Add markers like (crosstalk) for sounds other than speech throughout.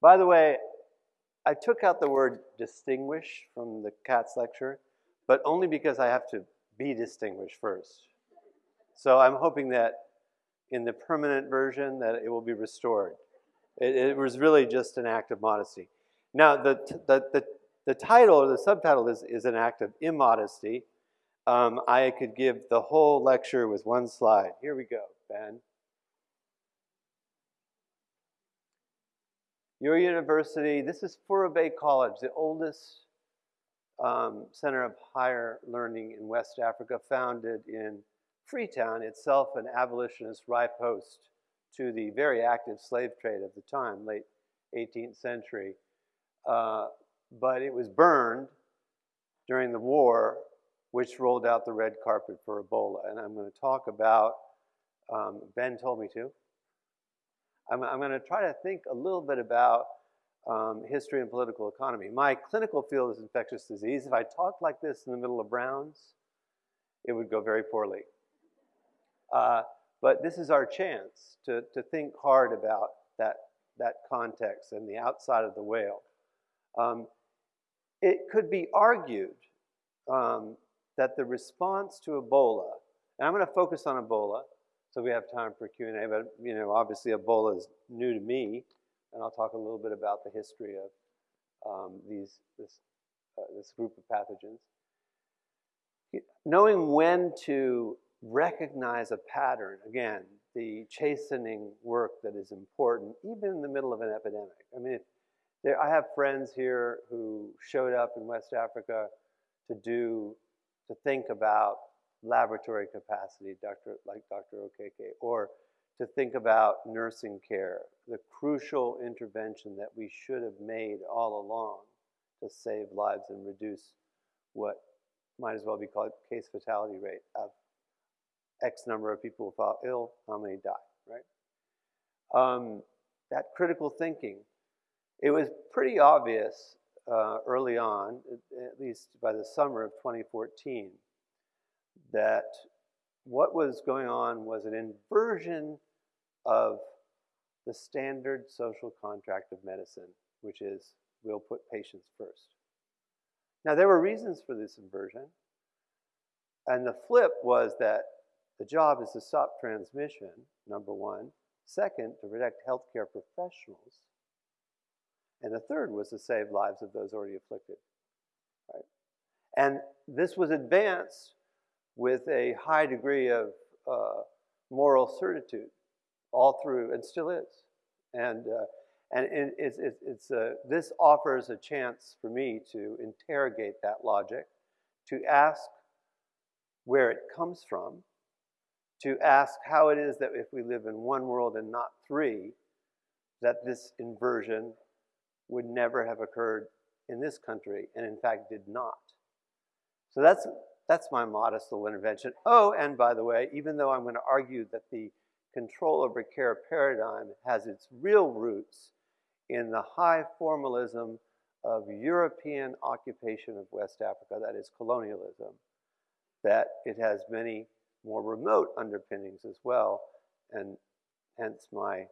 By the way, I took out the word distinguish from the CATS lecture, but only because I have to be distinguished first. So I'm hoping that in the permanent version that it will be restored. It, it was really just an act of modesty. Now, the, the, the, the title or the subtitle is, is an act of immodesty. Um, I could give the whole lecture with one slide. Here we go, Ben. Your university, this is Fourah Bay College, the oldest um, center of higher learning in West Africa, founded in Freetown, itself an abolitionist rye post to the very active slave trade of the time, late 18th century. Uh, but it was burned during the war, which rolled out the red carpet for Ebola. And I'm going to talk about, um, Ben told me to. I'm, I'm going to try to think a little bit about um, history and political economy. My clinical field is infectious disease. If I talked like this in the middle of Browns, it would go very poorly. Uh, but this is our chance to, to think hard about that, that context and the outside of the whale. Um, it could be argued um, that the response to Ebola, and I'm going to focus on Ebola, so we have time for Q&A, but you know, obviously Ebola is new to me, and I'll talk a little bit about the history of um, these, this, uh, this group of pathogens. Knowing when to recognize a pattern, again, the chastening work that is important, even in the middle of an epidemic. I mean, there, I have friends here who showed up in West Africa to do, to think about laboratory capacity, Dr., like Dr. Okeke, or to think about nursing care, the crucial intervention that we should have made all along to save lives and reduce what might as well be called case fatality rate of X number of people who fall ill, how many die, right? Um, that critical thinking, it was pretty obvious uh, early on, at least by the summer of 2014, that what was going on was an inversion of the standard social contract of medicine, which is we'll put patients first. Now, there were reasons for this inversion. And the flip was that the job is to stop transmission, number one. Second, to protect healthcare professionals. And the third was to save lives of those already afflicted. Right? And this was advanced with a high degree of uh, moral certitude all through, and still is. And, uh, and it, it's, it's, it's uh, this offers a chance for me to interrogate that logic, to ask where it comes from, to ask how it is that if we live in one world and not three, that this inversion would never have occurred in this country, and in fact did not. So that's, that's my modest little intervention. Oh, and by the way, even though I'm going to argue that the control over care paradigm has its real roots in the high formalism of European occupation of West Africa, that is colonialism, that it has many more remote underpinnings as well, and hence my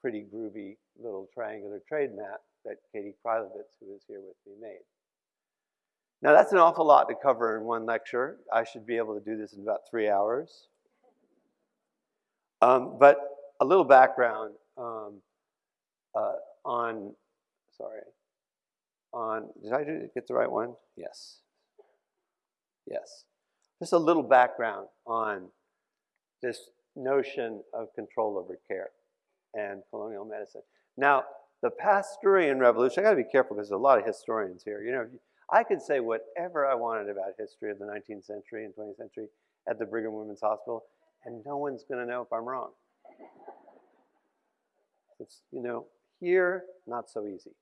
pretty groovy little triangular trade map that Katie Krylovitz, who is here with me, made. Now that's an awful lot to cover in one lecture. I should be able to do this in about three hours. Um, but a little background um, uh, on, sorry, on, did I do, get the right one? Yes. Yes. Just a little background on this notion of control over care and colonial medicine. Now, the Pasteurian Revolution, I gotta be careful because there's a lot of historians here. You know, I could say whatever I wanted about history of the 19th century and 20th century at the Brigham Women's Hospital, and no one's gonna know if I'm wrong. It's, you know, here, not so easy.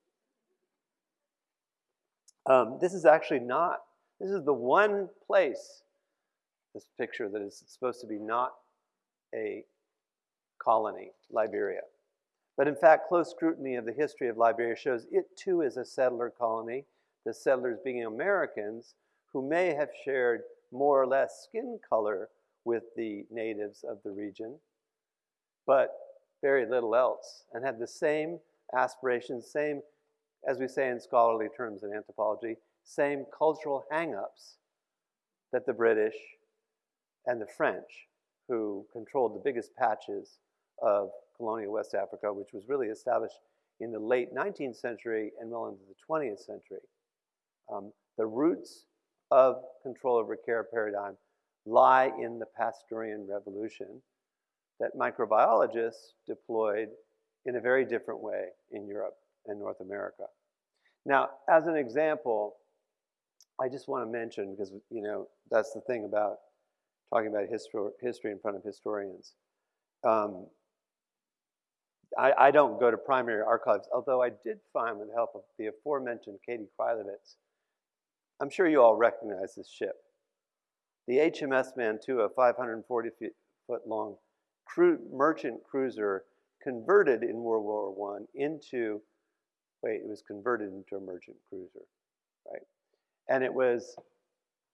Um, this is actually not, this is the one place this picture that is supposed to be not a colony, Liberia. But in fact, close scrutiny of the history of Liberia shows it too is a settler colony, the settlers being Americans who may have shared more or less skin color with the natives of the region, but very little else, and had the same aspirations, same, as we say in scholarly terms in anthropology, same cultural hang-ups that the British and the French, who controlled the biggest patches of colonial West Africa, which was really established in the late 19th century and well into the 20th century. Um, the roots of control over care paradigm lie in the Pasteurian revolution that microbiologists deployed in a very different way in Europe and North America. Now, as an example, I just want to mention, because you know that's the thing about talking about histor history in front of historians. Um, I, I, don't go to primary archives, although I did find, with the help of the aforementioned Katie Krylowitz, I'm sure you all recognize this ship. The HMS Mantua, 540 foot long cru merchant cruiser, converted in World War I into, wait, it was converted into a merchant cruiser, right? And it was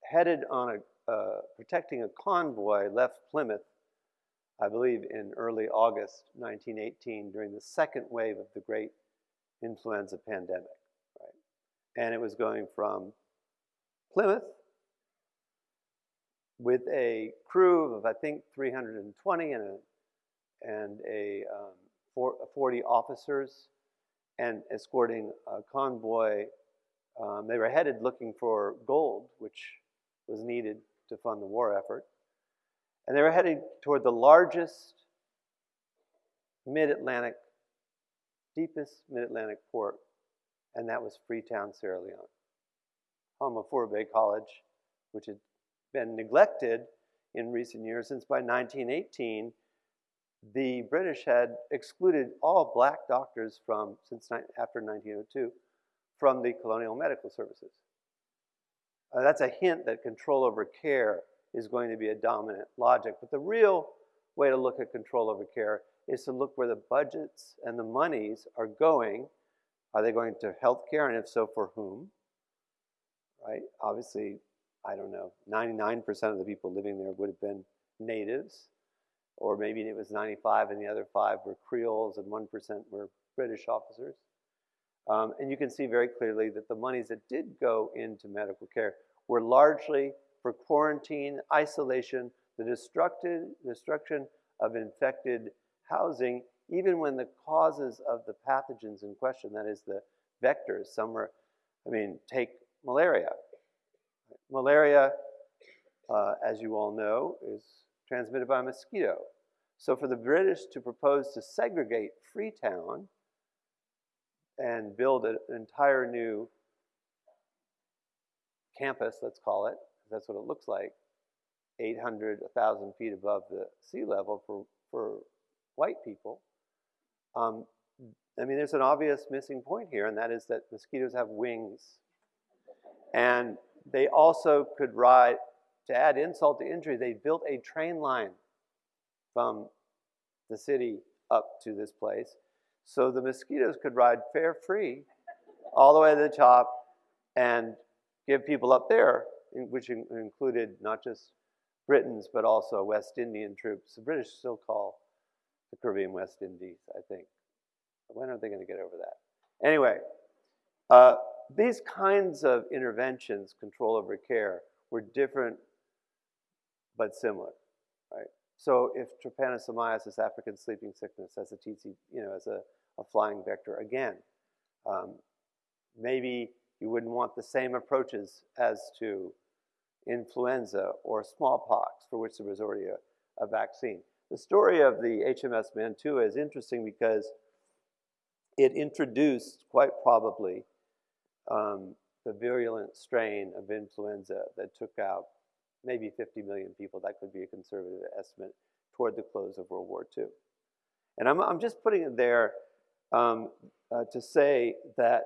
headed on a, uh, protecting a convoy, left Plymouth, I believe in early August 1918 during the second wave of the great influenza pandemic, right? And it was going from Plymouth with a crew of, I think, 320 and a, and a um, four, 40 officers and escorting a convoy. Um, they were headed looking for gold, which was needed to fund the war effort. And they were heading toward the largest mid-Atlantic, deepest mid-Atlantic port, and that was Freetown, Sierra Leone Bay College, which had been neglected in recent years since by 1918, the British had excluded all black doctors from, since after 1902, from the colonial medical services. Uh, that's a hint that control over care is going to be a dominant logic. But the real way to look at control over care is to look where the budgets and the monies are going. Are they going to healthcare, and if so, for whom? Right? Obviously, I don't know, 99% of the people living there would have been natives, or maybe it was 95 and the other five were Creoles and 1% were British officers. Um, and you can see very clearly that the monies that did go into medical care were largely for quarantine, isolation, the destruction of infected housing, even when the causes of the pathogens in question, that is the vectors, some are, I mean, take malaria. Malaria, uh, as you all know, is transmitted by a mosquito. So for the British to propose to segregate Freetown and build an entire new campus, let's call it, that's what it looks like, 800, 1,000 feet above the sea level for, for white people. Um, I mean, there's an obvious missing point here, and that is that mosquitoes have wings and they also could ride, to add insult to injury, they built a train line from the city up to this place. So the mosquitoes could ride fare free all the way to the top and give people up there, which included not just Britons, but also West Indian troops. The British still call the Caribbean West Indies, I think. When are they going to get over that? Anyway, uh, these kinds of interventions, control over care, were different but similar, right? So if trypanosomiasis, African sleeping sickness, as a tsetse, you know, as a, a flying vector, again, um, maybe you wouldn't want the same approaches as to influenza or smallpox, for which there was already a, a vaccine. The story of the HMS Mantua is interesting because it introduced, quite probably, um, the virulent strain of influenza that took out maybe 50 million people. That could be a conservative estimate toward the close of World War II. And I'm, I'm just putting it there um, uh, to say that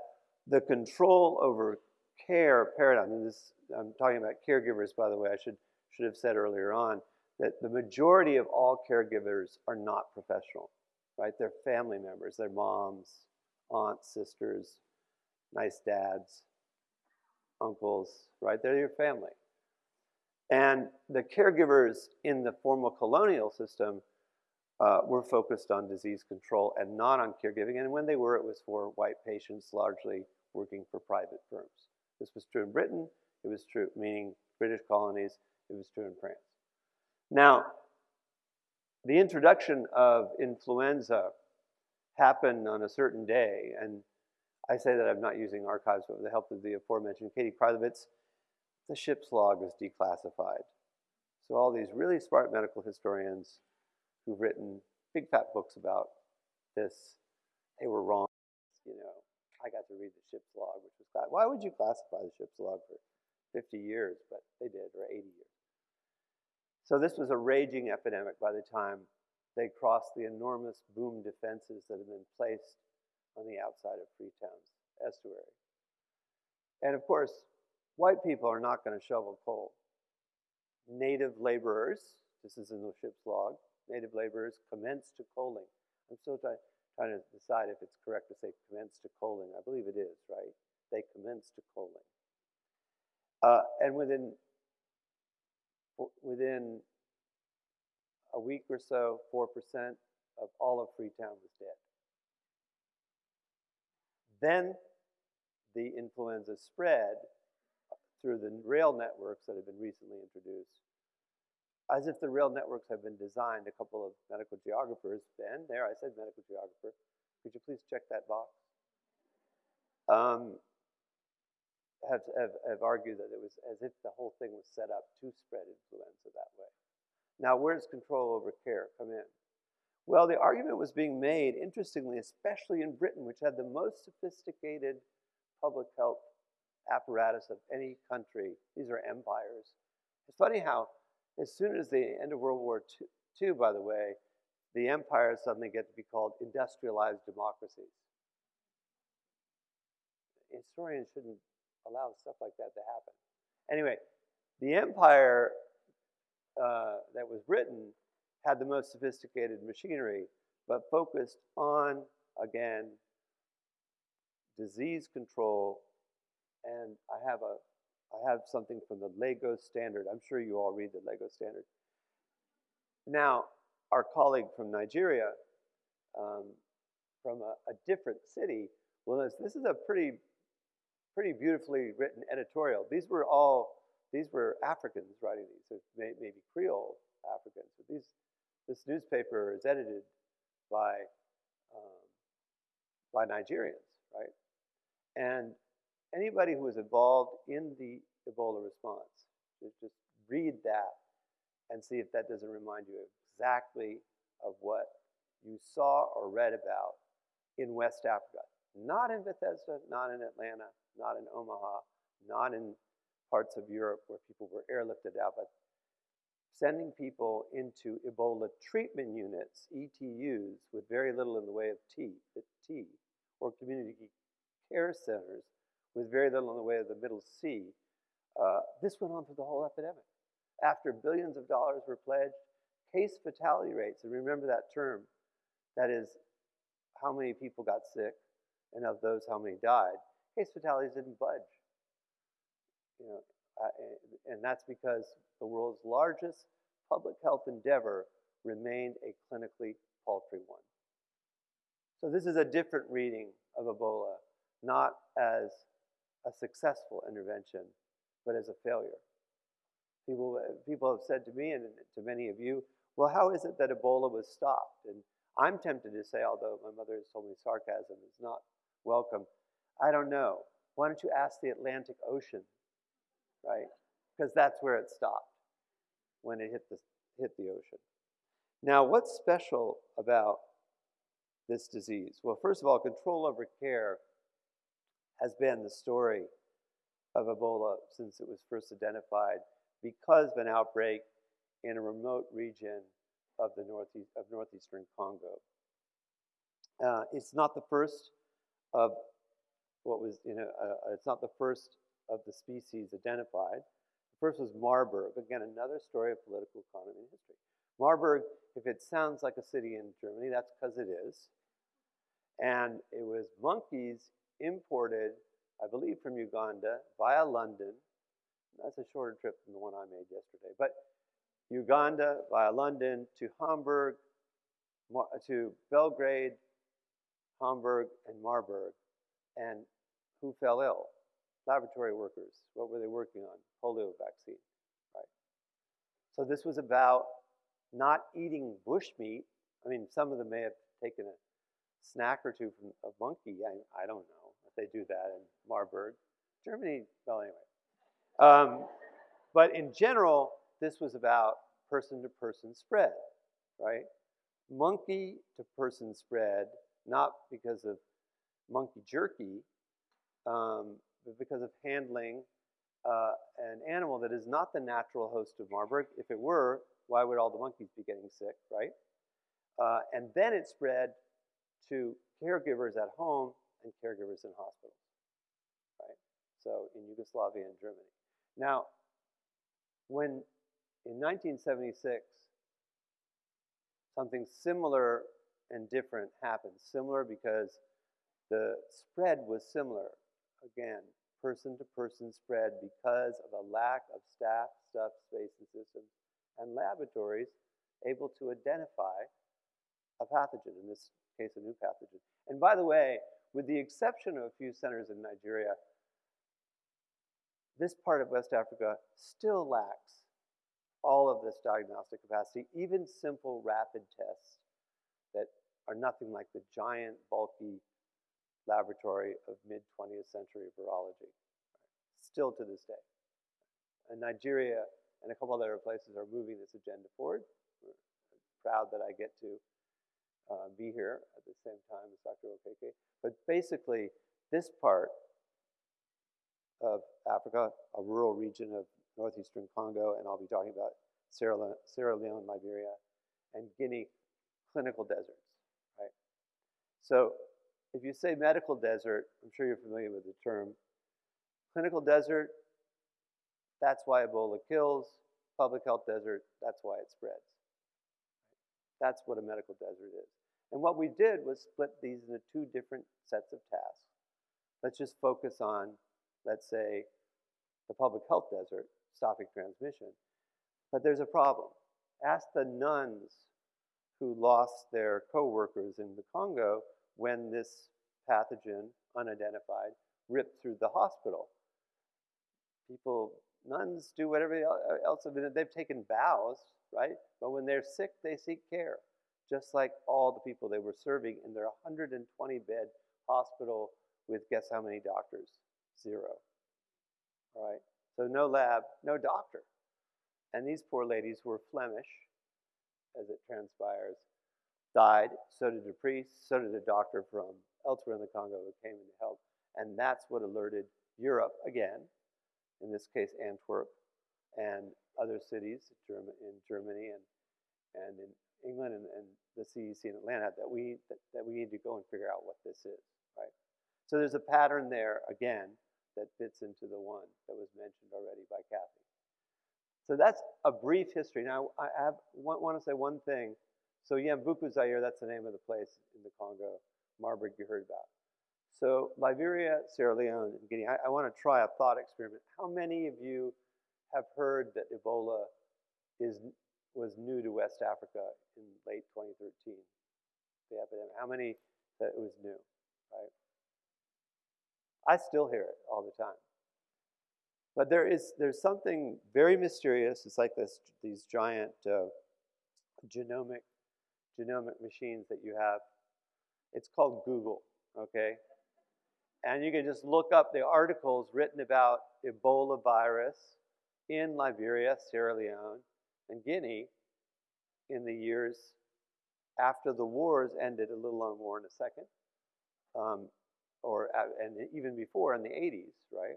the control over care paradigm, and this, I'm talking about caregivers, by the way, I should, should have said earlier on, that the majority of all caregivers are not professional, right? They're family members, they're moms, aunts, sisters, nice dads, uncles, right? They're your family. And the caregivers in the formal colonial system uh, were focused on disease control and not on caregiving. And when they were, it was for white patients largely working for private firms. This was true in Britain. It was true, meaning British colonies. It was true in France. Now, the introduction of influenza happened on a certain day, and I say that I'm not using archives, but with the help of the aforementioned Katie Krivovitz, the ship's log was declassified. So all these really smart medical historians who've written big fat books about this, they were wrong. You know, I got to read the ship's log, which was class. Why would you classify the ship's log for 50 years? But they did, or 80 years. So this was a raging epidemic by the time they crossed the enormous boom defenses that had been placed on the outside of Freetown's estuary. And of course, white people are not going to shovel coal. Native laborers, this is in the ship's log, native laborers commenced to coaling. I'm still try, trying to decide if it's correct to say commenced to coaling. I believe it is, right? They commenced to coaling. Uh, and within within a week or so, 4% of all of Freetown was dead. Then the influenza spread through the rail networks that have been recently introduced. As if the rail networks have been designed, a couple of medical geographers, Ben, there I said medical geographer, could you please check that box? Um, have, have, have argued that it was as if the whole thing was set up to spread influenza that way. Now, where does control over care come in? Well, the argument was being made, interestingly, especially in Britain, which had the most sophisticated public health apparatus of any country. These are empires. It's funny how, as soon as the end of World War II, by the way, the empires suddenly get to be called industrialized democracies. Historians shouldn't allow stuff like that to happen. Anyway, the empire uh, that was Britain had the most sophisticated machinery, but focused on, again, disease control. And I have a, I have something from the Lagos Standard. I'm sure you all read the Lagos Standard. Now, our colleague from Nigeria, um, from a, a, different city, well, this, this is a pretty pretty beautifully written editorial. These were all, these were Africans writing these, so maybe Creole Africans. But these, this newspaper is edited by, um, by Nigerians, right? And anybody who was involved in the Ebola response, just, read that and see if that doesn't remind you exactly of what you saw or read about in West Africa. Not in Bethesda, not in Atlanta, not in Omaha, not in parts of Europe where people were airlifted out, but sending people into Ebola treatment units, ETUs, with very little in the way of T, or community care centers with very little in the way of the middle C. Uh, this went on for the whole epidemic. After billions of dollars were pledged, case fatality rates, and remember that term, that is how many people got sick, and of those, how many died, case fatalities didn't budge. You know, uh, and that's because the world's largest public health endeavor remained a clinically paltry one. So this is a different reading of Ebola, not as a successful intervention, but as a failure. People, people have said to me and to many of you, well, how is it that Ebola was stopped? And I'm tempted to say, although my mother has told me sarcasm is not welcome, I don't know. Why don't you ask the Atlantic Ocean, right? Because that's where it stopped when it hit the, hit the ocean. Now, what's special about this disease? Well, first of all, control over care has been the story of Ebola since it was first identified because of an outbreak in a remote region of the northeast of northeastern Congo. Uh, it's not the first of what was, you know, uh, it's not the first of the species identified. The first was Marburg. Again, another story of political economy and history. Marburg, if it sounds like a city in Germany, that's because it is. And it was monkeys imported, I believe, from Uganda via London. That's a shorter trip than the one I made yesterday. But Uganda via London to Hamburg, to Belgrade, Hamburg, and Marburg. And who fell ill? Laboratory workers. What were they working on? Polio vaccine, right? So this was about not eating bush meat. I mean, some of them may have taken a snack or two from a monkey. I, I don't know if they do that in Marburg. Germany, well, anyway. Um, but in general, this was about person to person spread, right? Monkey to person spread, not because of monkey jerky, um, because of handling uh, an animal that is not the natural host of Marburg. If it were, why would all the monkeys be getting sick, right? Uh, and then it spread to caregivers at home and caregivers in hospitals, right? So in Yugoslavia and Germany. Now, when in 1976, something similar and different happened. Similar because the spread was similar. Again, person to person spread because of a lack of staff, stuff, space, and systems, and laboratories able to identify a pathogen, in this case, a new pathogen. And by the way, with the exception of a few centers in Nigeria, this part of West Africa still lacks all of this diagnostic capacity, even simple rapid tests that are nothing like the giant, bulky laboratory of mid-20th century virology, still to this day. And Nigeria and a couple other places are moving this agenda forward. We're proud that I get to uh, be here at the same time as Dr. Okeke. But basically, this part of Africa, a rural region of northeastern Congo, and I'll be talking about Sierra Sierra Leone Liberia, and Guinea clinical deserts, right? So if you say medical desert, I'm sure you're familiar with the term. Clinical desert, that's why Ebola kills. Public health desert, that's why it spreads. That's what a medical desert is. And what we did was split these into two different sets of tasks. Let's just focus on, let's say, the public health desert, stopping transmission. But there's a problem. Ask the nuns who lost their co-workers in the Congo when this pathogen, unidentified, ripped through the hospital. People, nuns do whatever uh, else, they've taken vows, right? But when they're sick, they seek care, just like all the people they were serving in their 120 bed hospital with guess how many doctors? Zero. All right? So no lab, no doctor. And these poor ladies were Flemish, as it transpires, died. So did a priest, so did a doctor from elsewhere in the Congo who came in to help. And that's what alerted Europe again, in this case Antwerp, and other cities in Germany and, and in England and, and the CDC in Atlanta that we, that, that we need to go and figure out what this is, right? So there's a pattern there, again, that fits into the one that was mentioned already by Kathy. So that's a brief history. Now, I have, want, want to say one thing. So Yambuku Zaire, that's the name of the place in the Congo. Marburg you heard about. So Liberia, Sierra Leone, and Guinea. I, I want to try a thought experiment. How many of you have heard that Ebola is, was new to West Africa in late 2013? The epidemic. How many that it was new, right? I still hear it all the time. But there is there's something very mysterious. It's like this these giant uh, genomic genomic machines that you have. It's called Google, okay? And you can just look up the articles written about Ebola virus in Liberia, Sierra Leone, and Guinea in the years after the wars ended, a little on war in a second, um, or and even before in the 80s, right?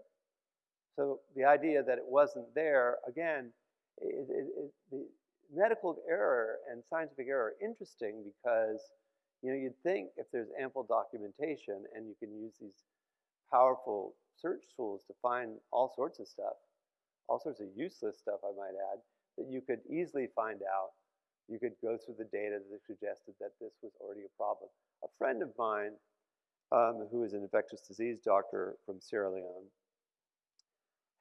So the idea that it wasn't there, again, it, it, it, the medical error and scientific error are interesting because you know you'd think if there's ample documentation and you can use these powerful search tools to find all sorts of stuff, all sorts of useless stuff, I might add, that you could easily find out. You could go through the data that suggested that this was already a problem. A friend of mine, um, who is an infectious disease doctor from Sierra Leone,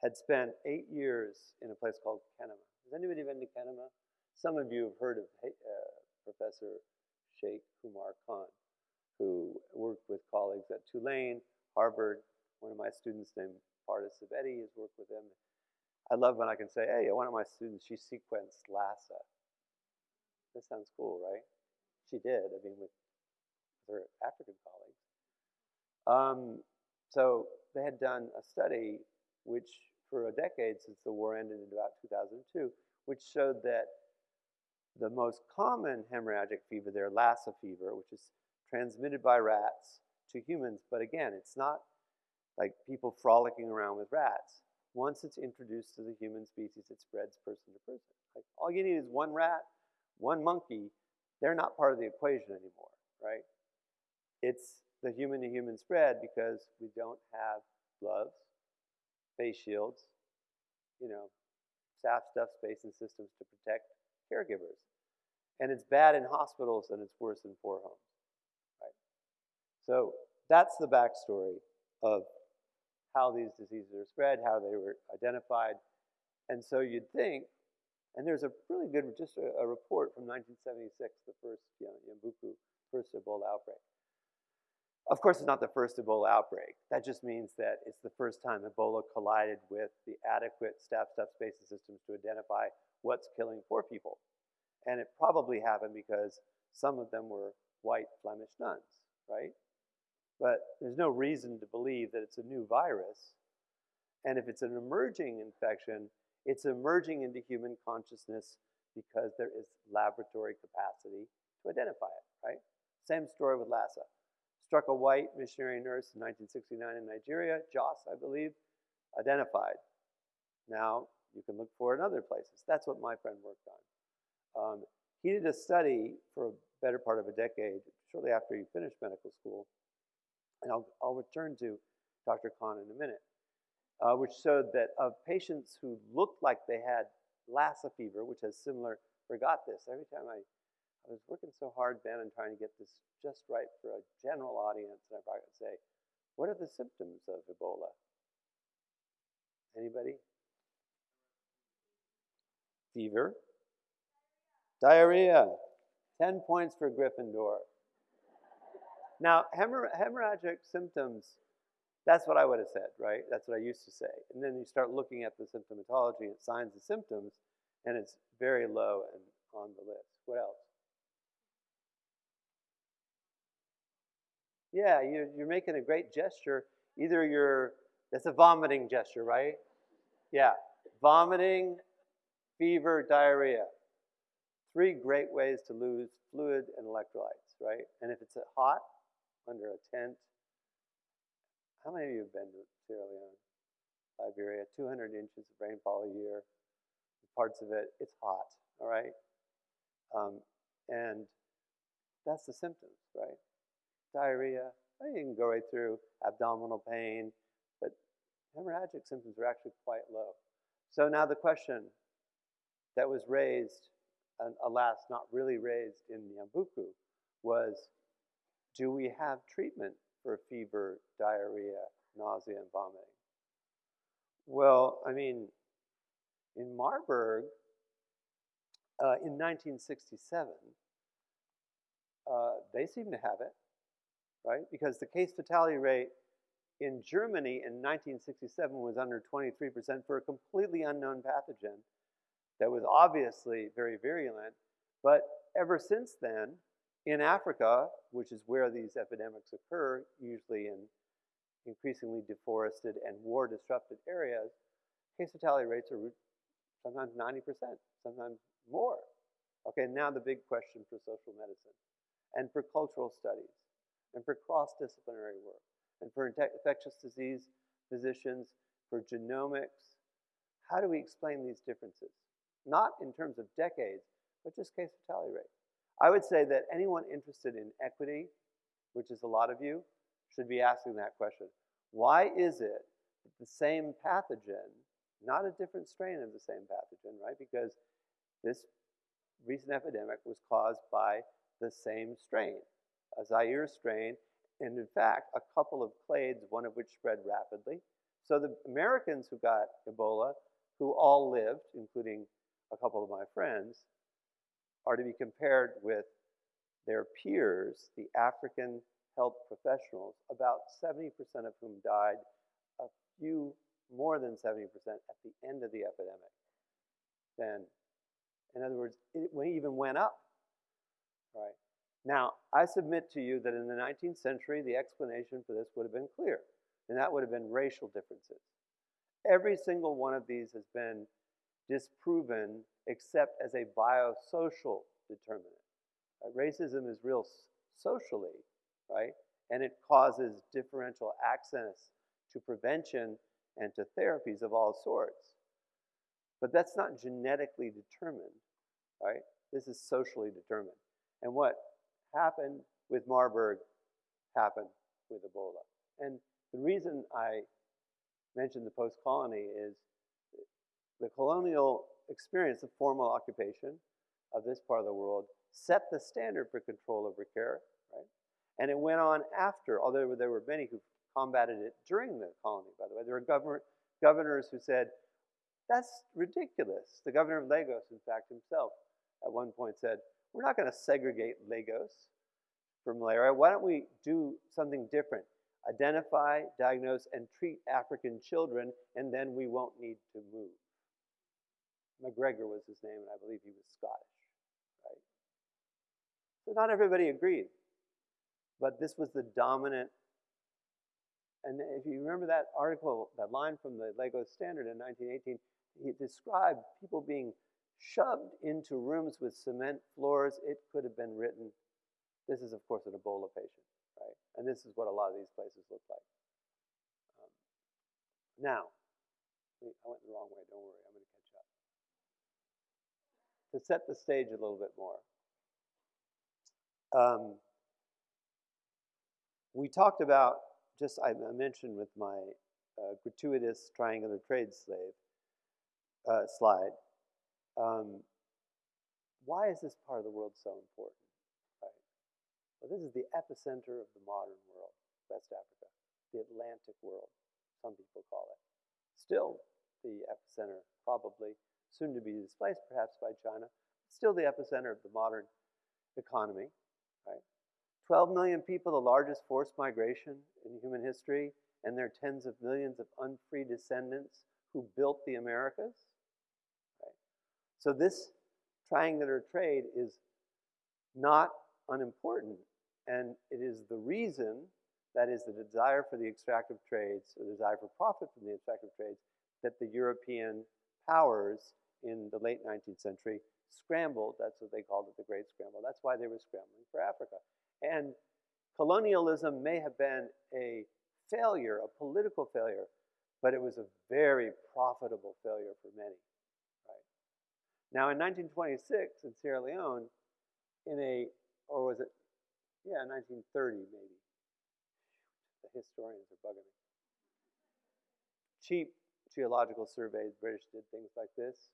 had spent eight years in a place called Kenema. Has anybody been to Kenema? Some of you have heard of uh, Professor Sheik Humarr Khan, who worked with colleagues at Tulane, Harvard. One of my students named Pardis Sabeti has worked with him. I love when I can say, hey, one of my students, she sequenced Lassa. That sounds cool, right? She did, I mean, with, with her African colleagues. Um, so they had done a study which for a decade since the war ended in about 2002, which showed that the most common hemorrhagic fever there, Lassa fever, which is transmitted by rats to humans, but again, it's not like people frolicking around with rats. Once it's introduced to the human species, it spreads person to person. Like all you need is one rat, one monkey. They're not part of the equation anymore, right? It's the human to human spread because we don't have gloves, face shields, you know, staff stuff, space and systems to protect caregivers. And it's bad in hospitals and it's worse in poor homes, right? So that's the backstory of how these diseases are spread, how they were identified. And so you'd think, and there's a really good, just a, a report from 1976, the first Yambuku, first Ebola outbreak. Of course, it's not the first Ebola outbreak. That just means that it's the first time Ebola collided with the adequate staff staff spacing systems to identify what's killing poor people. And it probably happened because some of them were white Flemish nuns, right? But there's no reason to believe that it's a new virus. And if it's an emerging infection, it's emerging into human consciousness because there is laboratory capacity to identify it, right? Same story with Lassa struck a white missionary nurse in 1969 in Nigeria, Jos, I believe, identified. Now, you can look for it in other places. That's what my friend worked on. Um, he did a study for a better part of a decade, shortly after he finished medical school, and I'll, I'll return to Dr. Khan in a minute, uh, which showed that of patients who looked like they had Lassa fever, which has similar, forgot this, every time I I was working so hard, Ben, and trying to get this just right for a general audience, and I could say, what are the symptoms of Ebola? Anybody? Fever. Diarrhea. 10 points for Gryffindor. Now, hemorrh hemorrhagic symptoms, that's what I would have said, right? That's what I used to say. And then you start looking at the symptomatology and signs and symptoms, and it's very low and on the list. What else? Yeah, you're, you're making a great gesture. Either you're, that's a vomiting gesture, right? Yeah, vomiting, fever, diarrhea. Three great ways to lose fluid and electrolytes, right? And if it's hot, under a tent, how many of you have been to Sierra Leone, Liberia? 200 inches of rainfall a year. Parts of it, it's hot, all right? Um, and that's the symptoms, right? diarrhea. You can go right through abdominal pain, but hemorrhagic symptoms are actually quite low. So now the question that was raised, and alas, not really raised in Yambuku, was do we have treatment for fever, diarrhea, nausea, and vomiting? Well, I mean, in Marburg, uh, in 1967, uh, they seem to have it right? Because the case fatality rate in Germany in 1967 was under 23% for a completely unknown pathogen that was obviously very virulent. But ever since then, in Africa, which is where these epidemics occur, usually in increasingly deforested and war disrupted areas, case fatality rates are sometimes 90%, sometimes more. Okay, now the big question for social medicine and for cultural studies and for cross-disciplinary work, and for infectious disease physicians, for genomics. How do we explain these differences? Not in terms of decades, but just case fatality rate. I would say that anyone interested in equity, which is a lot of you, should be asking that question. Why is it that the same pathogen, not a different strain of the same pathogen, right? Because this recent epidemic was caused by the same strain a Zaire strain, and in fact, a couple of clades, one of which spread rapidly. So the Americans who got Ebola, who all lived, including a couple of my friends, are to be compared with their peers, the African health professionals, about 70% of whom died, a few more than 70% at the end of the epidemic. Then, in other words, it even went up. Right? Now, I submit to you that in the 19th century, the explanation for this would have been clear, and that would have been racial differences. Every single one of these has been disproven except as a biosocial determinant. Right? Racism is real socially, right? And it causes differential access to prevention and to therapies of all sorts. But that's not genetically determined, right? This is socially determined. And what happened with Marburg happened with Ebola. And the reason I mentioned the post-colony is the colonial experience of formal occupation of this part of the world set the standard for control over care, right? And it went on after, although there were many who combated it during the colony, by the way. There were governor, governors who said, that's ridiculous. The governor of Lagos, in fact, himself, at one point said, we're not going to segregate Lagos for malaria. Why don't we do something different? Identify, diagnose, and treat African children, and then we won't need to move. MacGregor was his name, and I believe he was Scottish, right? So not everybody agreed, but this was the dominant. And if you remember that article, that line from the Lagos Standard in 1918, he described people being shoved into rooms with cement floors. It could have been written. This is, of course, an Ebola patient, right? And this is what a lot of these places look like. Um, now, I went the wrong way. Don't worry, I'm going to. To set the stage a little bit more, um, we talked about just I mentioned with my uh, gratuitous triangular trade slave uh, slide um, why is this part of the world so important? Right? Well, this is the epicenter of the modern world, West Africa, the Atlantic world, some people call it. Still the epicenter, probably soon to be displaced perhaps by China, still the epicenter of the modern economy. Right? 12 million people, the largest forced migration in human history, and their tens of millions of unfree descendants who built the Americas. So this triangular trade is not unimportant, and it is the reason, that is the desire for the extractive trades, the desire for profit from the extractive trades, that the European powers in the late 19th century scrambled, that's what they called it, the Great Scramble. That's why they were scrambling for Africa. And colonialism may have been a failure, a political failure, but it was a very profitable failure for many. Right? Now, in 1926, in Sierra Leone, in a, or was it, yeah, 1930 maybe. The historians are bugging me. Cheap geological surveys, British did things like this.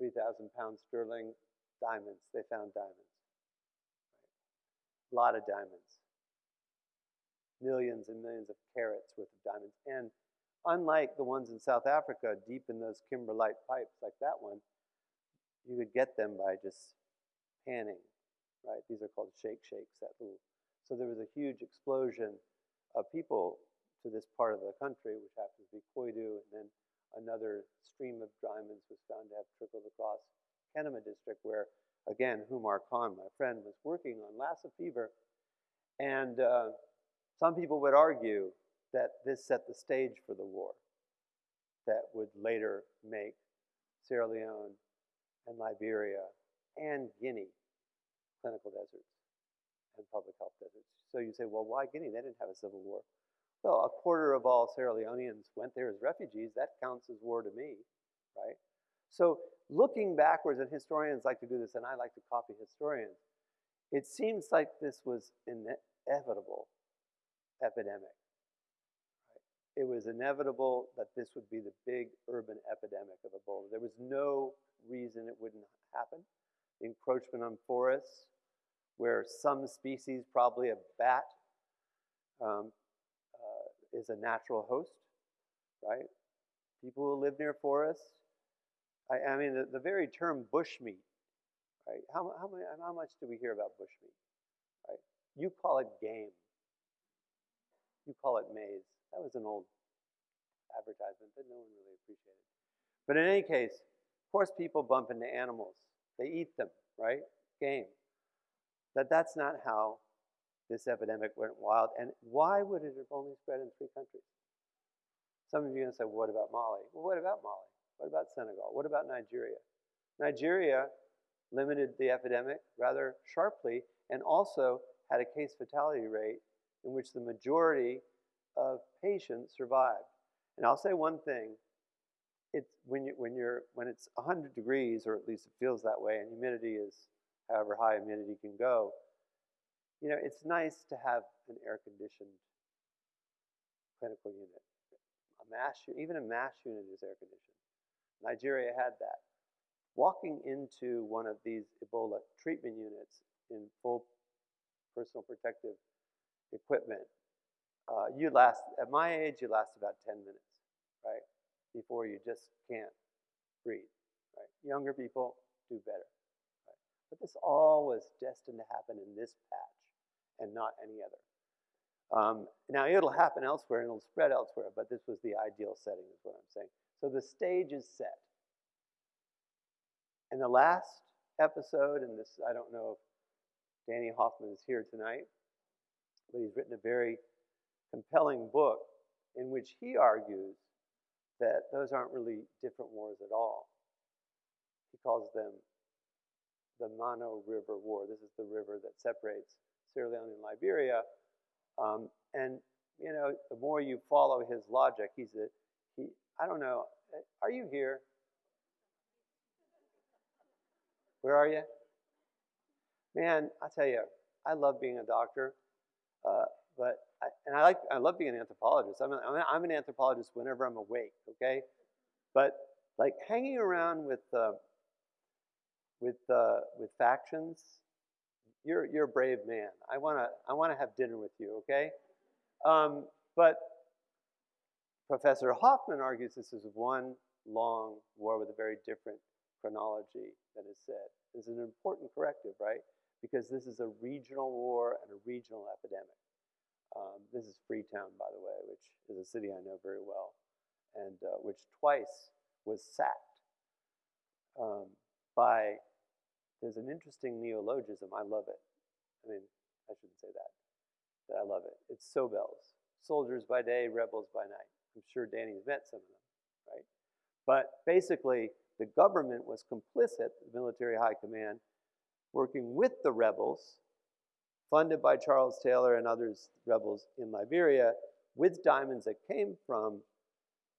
3,000 pounds sterling, diamonds. They found diamonds. Right? A lot of diamonds. Millions and millions of carats worth of diamonds. And unlike the ones in South Africa, deep in those kimberlite pipes like that one, you could get them by just panning, right? These are called shake shakes, that little. So there was a huge explosion of people to this part of the country, which happens to be Koidu, and then another stream of diamonds was found to have trickled across Kenema district, where, again, Humarr Khan, my friend, was working on Lassa fever. And uh, some people would argue that this set the stage for the war that would later make Sierra Leone and Liberia and Guinea clinical deserts and public health deserts. So you say, well, why Guinea? They didn't have a civil war. Well, a quarter of all Sierra Leoneans went there as refugees. That counts as war to me, right? So looking backwards, and historians like to do this, and I like to copy historians, it seems like this was inevitable epidemic. It was inevitable that this would be the big urban epidemic of Ebola. There was no reason it wouldn't happen. Encroachment on forests, where some species, probably a bat, um, is a natural host, right? People who live near forests. I, I mean, the, the, very term bushmeat, right? How, how, many, how much do we hear about bushmeat? right? You call it game. You call it maize. That was an old advertisement that no one really appreciated. But in any case, of course, people bump into animals. They eat them, right? Game. That that's not how this epidemic went wild. And why would it have only spread in three countries? Some of you are going to say, what about Mali? Well, what about Mali? What about Senegal? What about Nigeria? Nigeria limited the epidemic rather sharply and also had a case fatality rate in which the majority of patients survived. And I'll say one thing. It's when you when you're when it's 100 degrees, or at least it feels that way, and humidity is however high humidity can go, you know, it's nice to have an air-conditioned clinical unit. A MASH, even a MASH unit is air-conditioned. Nigeria had that. Walking into one of these Ebola treatment units in full personal protective equipment, uh, you last, at my age, you last about 10 minutes, right? Before you just can't breathe, right? Younger people do better? But this all was destined to happen in this patch and not any other. Um, now, it'll happen elsewhere and it'll spread elsewhere, but this was the ideal setting, is what I'm saying. So the stage is set. And the last episode, and this, I don't know if Danny Hoffman is here tonight, but he's written a very compelling book in which he argues that those aren't really different wars at all. He calls them the Mano River War. This is the river that separates Sierra Leone and Liberia. Um, and you know, the more you follow his logic, he's a he. I don't know. Are you here? Where are you? Man, I tell you, I love being a doctor, uh, but I, and I like I love being an anthropologist. I'm, a, I'm an anthropologist whenever I'm awake. Okay, but like hanging around with uh, with uh, with factions you're, you're a brave man. I want to I wanna have dinner with you, okay? Um, but Professor Hoffman argues this is one long war with a very different chronology than is said. This is an important corrective, right? Because this is a regional war and a regional epidemic. Um, this is Freetown, by the way, which is a city I know very well, and uh, which twice was sacked um, by there's an interesting neologism. I love it. I mean, I shouldn't say that, but I love it. It's Sobels, soldiers by day, rebels by night. I'm sure Danny's met some of them, right? But basically, the government was complicit, the military high command, working with the rebels, funded by Charles Taylor and others, rebels in Liberia, with diamonds that came from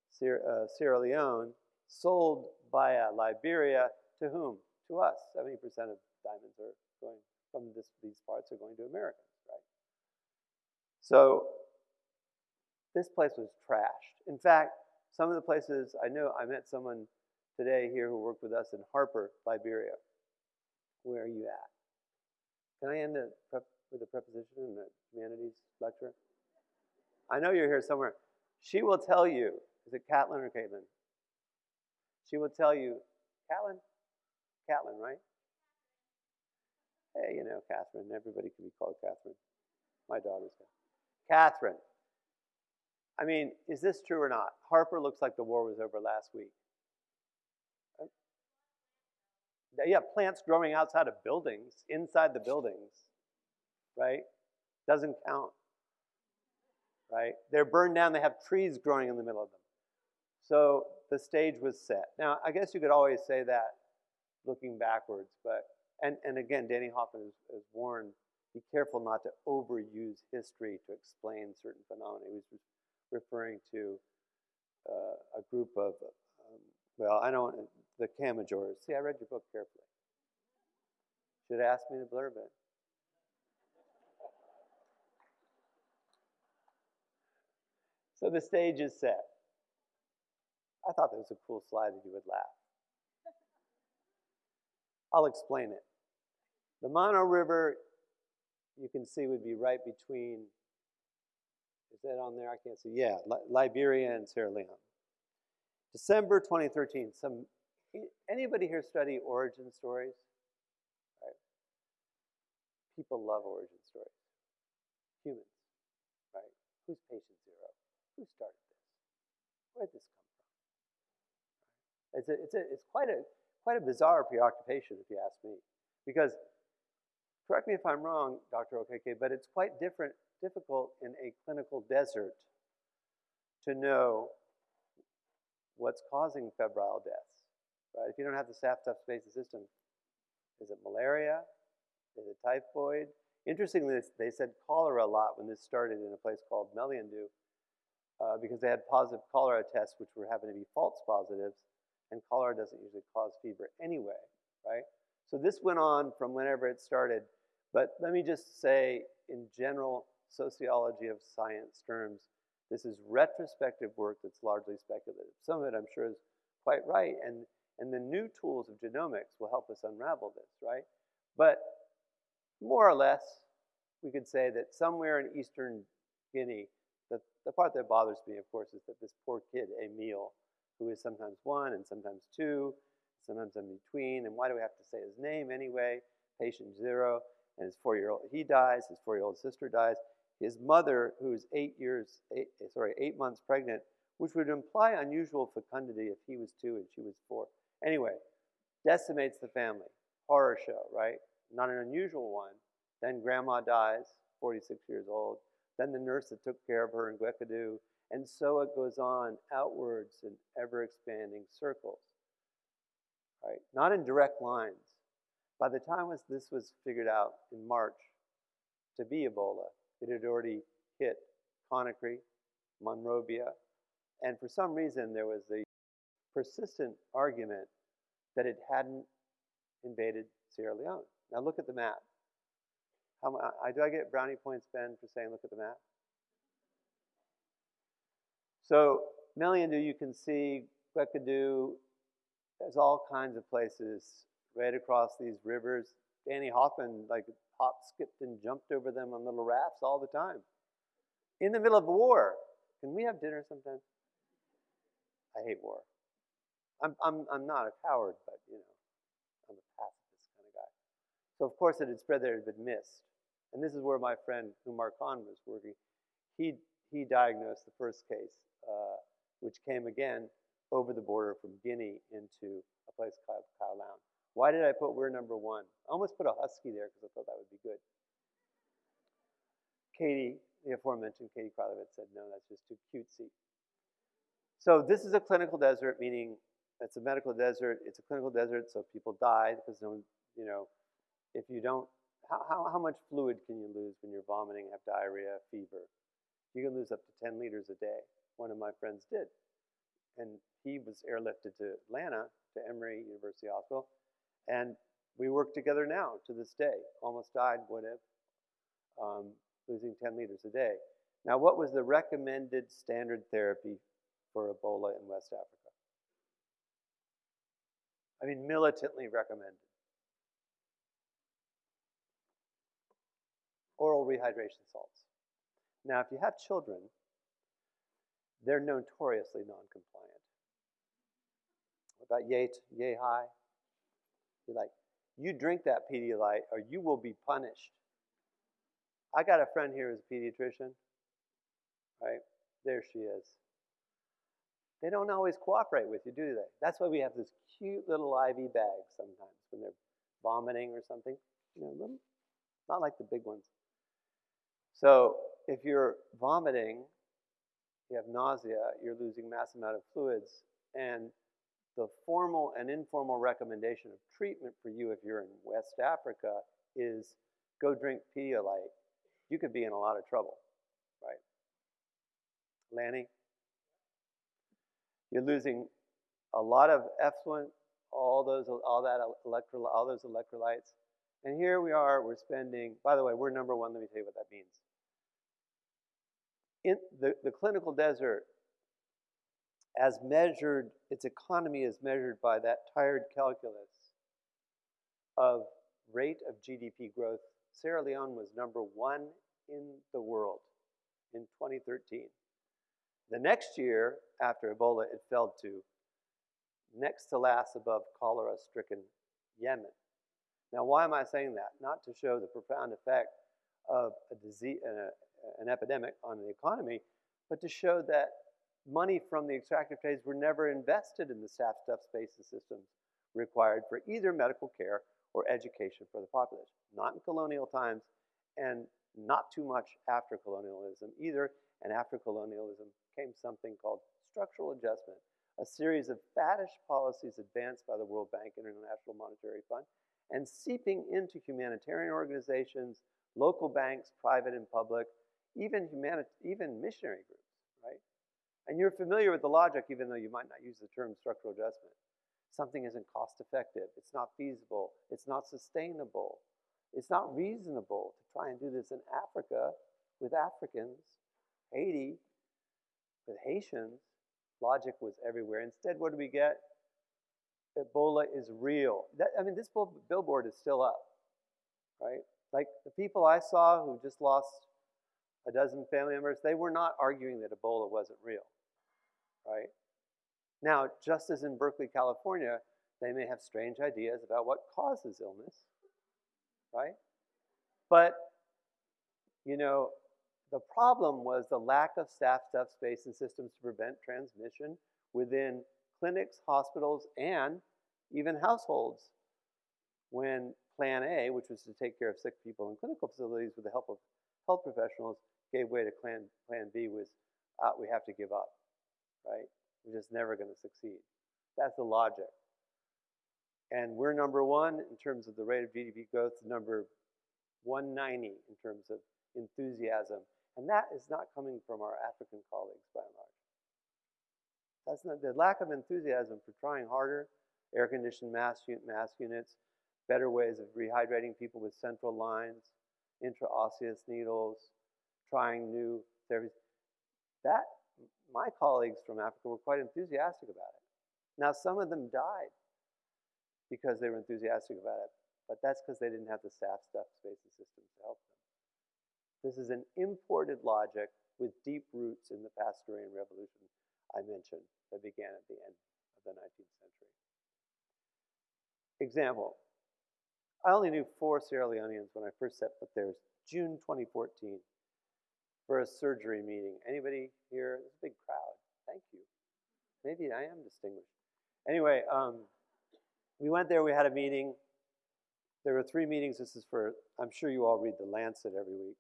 Sierra, uh, Sierra Leone, sold via Liberia to whom? To us. 70% of diamonds are going from this, these parts are going to Americans, right? So this place was trashed. In fact, some of the places I know, I met someone today here who worked with us in Harper, Liberia. Where are you at? Can I end with a preposition in the humanities lecture? I know you're here somewhere. She will tell you, is it Catlin or Caitlin? She will tell you, Catlin, Catlin, right? Hey, you know, Catherine. Everybody can be called Catherine. My daughter's Catherine. I mean, is this true or not? Harper looks like the war was over last week. Uh, yeah, plants growing outside of buildings, inside the buildings, right? Doesn't count, right? They're burned down, they have trees growing in the middle of them. So the stage was set. Now, I guess you could always say that looking backwards. But and, and again, Danny Hoffman has, has warned, be careful not to overuse history to explain certain phenomena. He was referring to uh, a group of, um, well, I don't, the Kamajors. See, I read your book carefully. Should ask me to blurb it. So the stage is set. I thought that was a cool slide that you would laugh. I'll explain it. The Mano River, you can see, would be right between, is that on there? I can't see. Yeah, Liberia and Sierra Leone. December 2013. Some anybody here study origin stories? Right. People love origin stories. Humans, right? Who's patient zero? Who started this? Where did this come from? It's, a, it's, a, it's quite, a, quite a bizarre preoccupation, if you ask me. Because, correct me if I'm wrong, Dr. Okeke, but it's quite different, difficult in a clinical desert to know what's causing febrile deaths. Right? If you don't have the tough spaces system, is it malaria? Is it typhoid? Interestingly, they said cholera a lot when this started in a place called Meliandou uh, because they had positive cholera tests which were happening to be false positives, and cholera doesn't usually cause fever anyway, right? So this went on from whenever it started, but let me just say in general sociology of science terms, this is retrospective work that's largely speculative. Some of it I'm sure is quite right, and, and the new tools of genomics will help us unravel this, right? But more or less, we could say that somewhere in eastern Guinea, the, the part that bothers me, of course, is that this poor kid, Emile, who is sometimes one and sometimes two, sometimes in between, and why do we have to say his name anyway? Patient zero, and his four-year-old, he dies, his four-year-old sister dies. His mother, who's eight years, eight, sorry, eight months pregnant, which would imply unusual fecundity if he was two and she was four. Anyway, decimates the family. Horror show, right? not an unusual one. Then grandma dies, 46 years old. Then the nurse that took care of her in Guéckédou. And so it goes on outwards in ever expanding circles. Right? Not in direct lines. By the time this was figured out in March to be Ebola, it had already hit Conakry, Monrovia, and for some reason there was a persistent argument that it hadn't invaded Sierra Leone. Now look at the map. How, do I get brownie points, Ben, for saying look at the map? So Meliandou, you can see Guéckédou, there's all kinds of places right across these rivers. Danny Hoffman like hopped, skipped, and jumped over them on little rafts all the time. In the middle of war. Can we have dinner sometime? I hate war. I'm, I'm, I'm not a coward, but you know, I'm a pacifist. Kind of guy. So of course it had spread there, it had been missed. And this is where my friend Humarr Khan was working. He, he diagnosed the first case, uh, which came again over the border from Guinea into a place called Kailahun. Why did I put we're number one? I almost put a husky there because I thought that would be good. Katie, the aforementioned Katie Kralevitz said, no, that's just too cutesy. So this is a clinical desert, meaning it's a medical desert. It's a clinical desert, so people die because no, you know, if you don't, how, how, how much fluid can you lose when you're vomiting, have diarrhea, fever? Lose up to 10 liters a day. One of my friends did. And he was airlifted to Atlanta, to Emory University Hospital. And we work together now to this day. Almost died, would have, um, losing 10 liters a day. Now, what was the recommended standard therapy for Ebola in West Africa? I mean, militantly recommended. oral rehydration salts. Now, if you have children, they're notoriously non-compliant. About yay, yay high? You're like, you drink that Pedialyte or you will be punished. I got a friend here who's a pediatrician, right? There she is. They don't always cooperate with you, do they? That's why we have this cute little IV bag sometimes when they're vomiting or something. You know, not like the big ones. So if you're vomiting, you have nausea, you're losing mass amount of fluids, and the formal and informal recommendation of treatment for you if you're in West Africa is go drink Pedialyte. You could be in a lot of trouble, right? Lanny? You're losing a lot of effluent, all those, all that electro, all those electrolytes. And here we are, we're spending, by the way, we're number one, let me tell you what that means. In the, the clinical desert, as measured, its economy is measured by that tired calculus of rate of GDP growth. Sierra Leone was number one in the world in 2013. The next year, after Ebola, it fell to next to last above cholera stricken Yemen. Now, why am I saying that? Not to show the profound effect of a disease, an epidemic on the economy, but to show that money from the extractive trades were never invested in the staff stuff spaces systems required for either medical care or education for the population. Not in colonial times and not too much after colonialism either. And after colonialism came something called structural adjustment, a series of faddish policies advanced by the World Bank and International Monetary Fund and seeping into humanitarian organizations, local banks, private and public, even, humanity, even missionary groups, right? And you're familiar with the logic, even though you might not use the term structural adjustment. Something isn't cost effective, it's not feasible, it's not sustainable, it's not reasonable to try and do this in Africa with Africans, Haiti with Haitians. Logic was everywhere. Instead, what do we get? Ebola is real. That, I mean, this billboard is still up, right? Like the people I saw who just lost a dozen family members, they were not arguing that Ebola wasn't real, right? Now, just as in Berkeley, California, they may have strange ideas about what causes illness, right? But, you know, the problem was the lack of staff, stuff, space, and systems to prevent transmission within clinics, hospitals, and even households when Plan A, which was to take care of sick people in clinical facilities with the help of health professionals, gave way to Plan, plan B was uh, we have to give up, right? We're just never going to succeed. That's the logic. And we're number one in terms of the rate of GDP growth, number 190 in terms of enthusiasm. And that is not coming from our African colleagues by and large. That's not the lack of enthusiasm for trying harder, air-conditioned MASH, MASH units, better ways of rehydrating people with central lines, intraosseous needles, trying new therapies. That, my colleagues from Africa were quite enthusiastic about it. Now, some of them died because they were enthusiastic about it, but that's because they didn't have the staff, stuff, space, and systems to help them. This is an imported logic with deep roots in the Pasteur Revolution I mentioned that began at the end of the 19th century. Example, I only knew four Sierra Leoneans when I first set foot there. June 2014 for a surgery meeting. Anybody here? There's a big crowd. Thank you. Maybe I am distinguished. Anyway, um, we went there, we had a meeting. There were three meetings. This is for, I'm sure you all read The Lancet every week.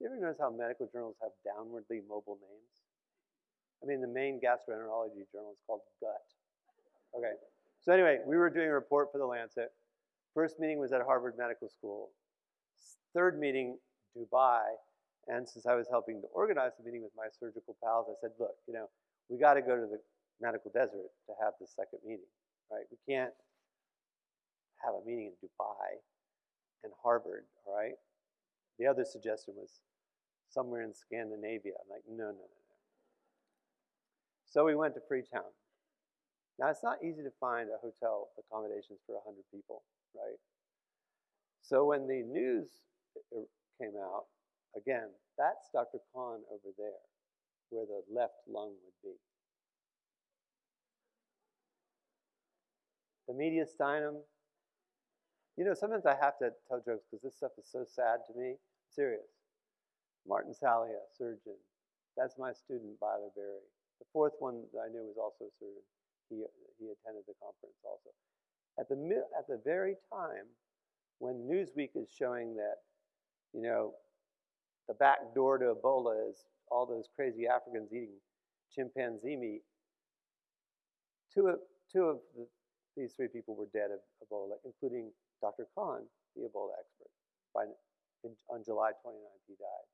Do you ever notice how medical journals have downwardly mobile names? I mean, the main gastroenterology journal is called Gut. Okay. So anyway, we were doing a report for The Lancet. First meeting was at Harvard Medical School. Third meeting, Dubai. And since I was helping to organize the meeting with my surgical pals, I said, look, you know, we got to go to the medical desert to have the second meeting right? We can't have a meeting in Dubai and Harvard, all right? The other suggestion was somewhere in Scandinavia. I'm like, no, no, no, no. So we went to Freetown. Now, it's not easy to find a hotel accommodations for 100 people, right? So when the news uh, came out, again, that's Dr. Khan over there, where the left lung would be. the mediastinum. You know, sometimes I have to tell jokes because this stuff is so sad to me. serious. Martin Salia, surgeon. That's my student, Byler Berry. The fourth one that I knew was also a surgeon. He, he attended the conference also. At the, at the very time when Newsweek is showing that, you know, the back door to Ebola is all those crazy Africans eating chimpanzee meat, two of, two of the these three people were dead of Ebola, including Dr. Khan, the Ebola expert. By, in, on July 29th, he died.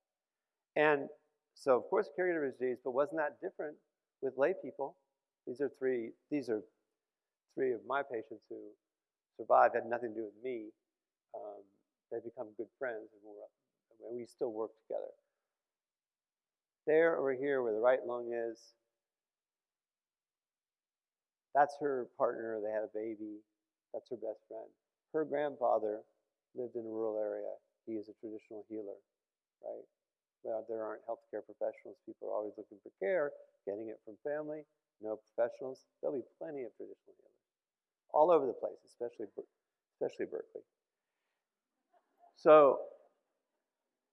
And so, of course, caregiver disease, but wasn't that different with lay people? These are three, these are three of my patients who survived, had nothing to do with me. Um, they've become good friends, and, and we still work together. There over here where the right lung is, that's her partner. They had a baby. That's her best friend. Her grandfather lived in a rural area. He is a traditional healer, right? Well, there aren't healthcare professionals. People are always looking for care, getting it from family. No professionals. There'll be plenty of traditional healers all over the place, especially especially Berkeley. So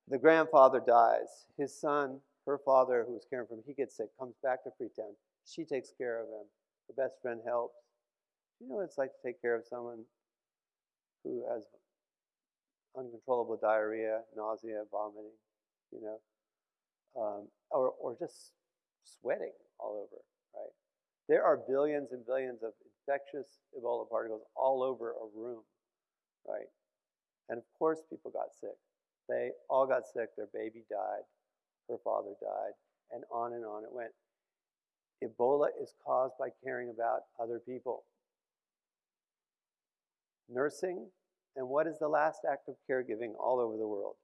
the grandfather dies. His son, her father, who was caring for him, he gets sick, comes back to Freetown. She takes care of him. Her best friend helps. You know what it's like to take care of someone who has uncontrollable diarrhea, nausea, vomiting, you know, um, or, or just sweating all over, right? There are billions and billions of infectious Ebola particles all over a room, right? And of course, people got sick. They all got sick. Their baby died. Her father died. And on and on it went. Ebola is caused by caring about other people. Nursing, and what is the last act of caregiving all over the world?